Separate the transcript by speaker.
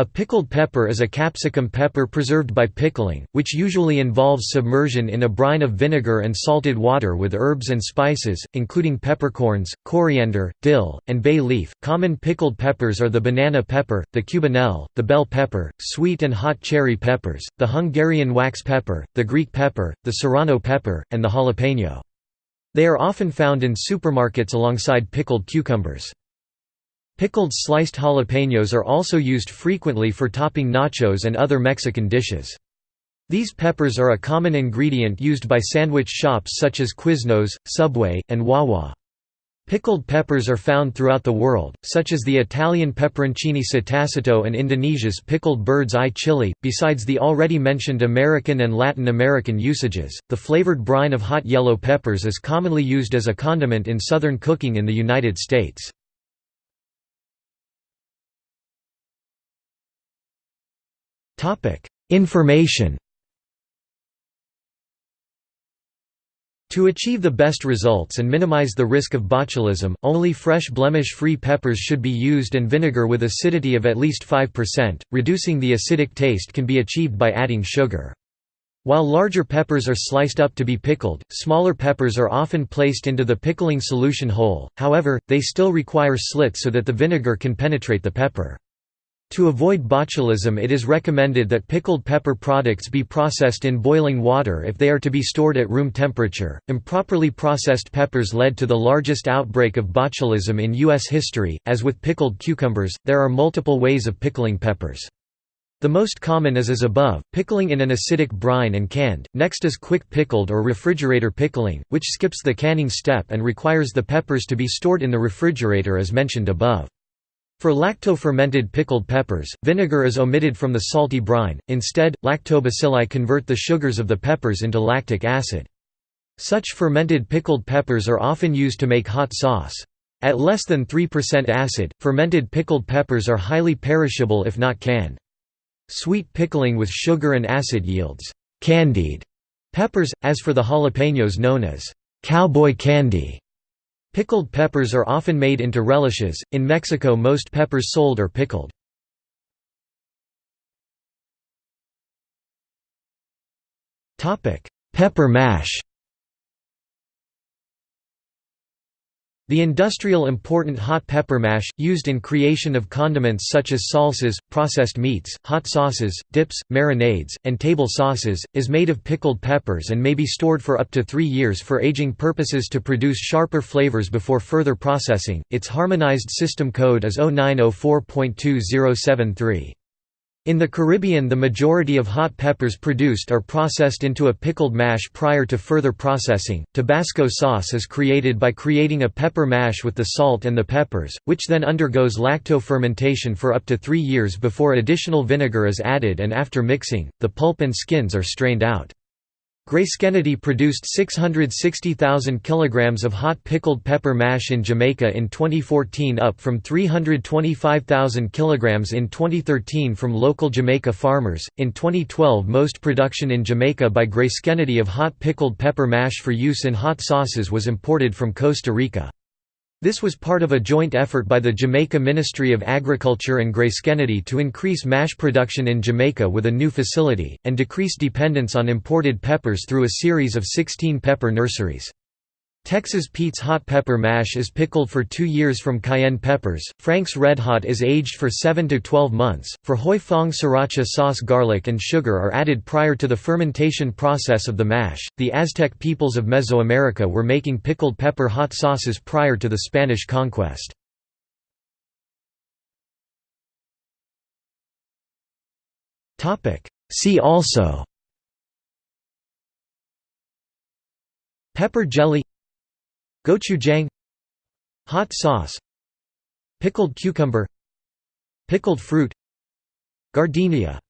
Speaker 1: A pickled pepper is a capsicum pepper preserved by pickling, which usually involves submersion in a brine of vinegar and salted water with herbs and spices, including peppercorns, coriander, dill, and bay leaf. Common pickled peppers are the banana pepper, the cubanelle, the bell pepper, sweet and hot cherry peppers, the Hungarian wax pepper, the Greek pepper, the serrano pepper, and the jalapeno. They are often found in supermarkets alongside pickled cucumbers. Pickled sliced jalapenos are also used frequently for topping nachos and other Mexican dishes. These peppers are a common ingredient used by sandwich shops such as Quiznos, Subway, and Wawa. Pickled peppers are found throughout the world, such as the Italian peperoncini sott'aceto and Indonesia's pickled bird's eye chili. Besides the already mentioned American and Latin American usages, the flavored brine of hot yellow peppers is commonly used as a condiment in southern cooking in the United States. Information To achieve the best results and minimize the risk of botulism, only fresh blemish-free peppers should be used and vinegar with acidity of at least 5%. Reducing the acidic taste can be achieved by adding sugar. While larger peppers are sliced up to be pickled, smaller peppers are often placed into the pickling solution whole, however, they still require slits so that the vinegar can penetrate the pepper. To avoid botulism it is recommended that pickled pepper products be processed in boiling water if they are to be stored at room temperature. Improperly processed peppers led to the largest outbreak of botulism in U.S. history. As with pickled cucumbers, there are multiple ways of pickling peppers. The most common is as above, pickling in an acidic brine and canned, next is quick pickled or refrigerator pickling, which skips the canning step and requires the peppers to be stored in the refrigerator as mentioned above. For lacto-fermented pickled peppers, vinegar is omitted from the salty brine, instead, lactobacilli convert the sugars of the peppers into lactic acid. Such fermented pickled peppers are often used to make hot sauce. At less than 3% acid, fermented pickled peppers are highly perishable if not canned. Sweet pickling with sugar and acid yields candied peppers, as for the jalapenos known as cowboy candy. Pickled peppers are often made into relishes. In Mexico, most peppers sold are pickled. Topic: Pepper mash. The industrial important hot pepper mash, used in creation of condiments such as salsas, processed meats, hot sauces, dips, marinades, and table sauces, is made of pickled peppers and may be stored for up to three years for aging purposes to produce sharper flavors before further processing. Its harmonized system code is 0904.2073. In the Caribbean the majority of hot peppers produced are processed into a pickled mash prior to further processing. Tabasco sauce is created by creating a pepper mash with the salt and the peppers, which then undergoes lacto-fermentation for up to three years before additional vinegar is added and after mixing, the pulp and skins are strained out. Grace Kennedy produced 660,000 kilograms of hot pickled pepper mash in Jamaica in 2014 up from 325,000 kilograms in 2013 from local Jamaica farmers. In 2012 most production in Jamaica by Grace Kennedy of hot pickled pepper mash for use in hot sauces was imported from Costa Rica. This was part of a joint effort by the Jamaica Ministry of Agriculture and Grace Kennedy to increase mash production in Jamaica with a new facility, and decrease dependence on imported peppers through a series of 16 pepper nurseries. Texas Pete's hot pepper mash is pickled for two years from cayenne peppers, Frank's Red Hot is aged for 7 to 12 months, for Huy Fong sriracha sauce garlic and sugar are added prior to the fermentation process of the mash. The Aztec peoples of Mesoamerica were making pickled pepper hot sauces prior to the Spanish conquest. See also Pepper jelly Gochujang Hot sauce Pickled cucumber Pickled fruit Giardiniera